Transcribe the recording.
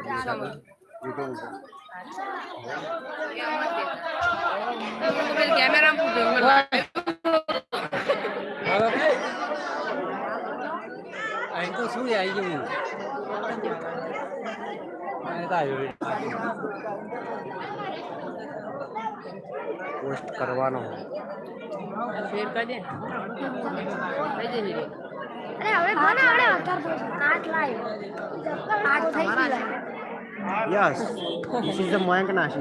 Live YouTube ઉપર camera અહીં તો શું આવી ગયું અહીં તો આવ્યું પોસ્ટ કરવાનો શેર કરી દે થઈ જશે અરે હવે કોને આવડે અત્યારે આઠ લાઈવ આઠ થઈ ગયું Yes, this is the Mayank Nash.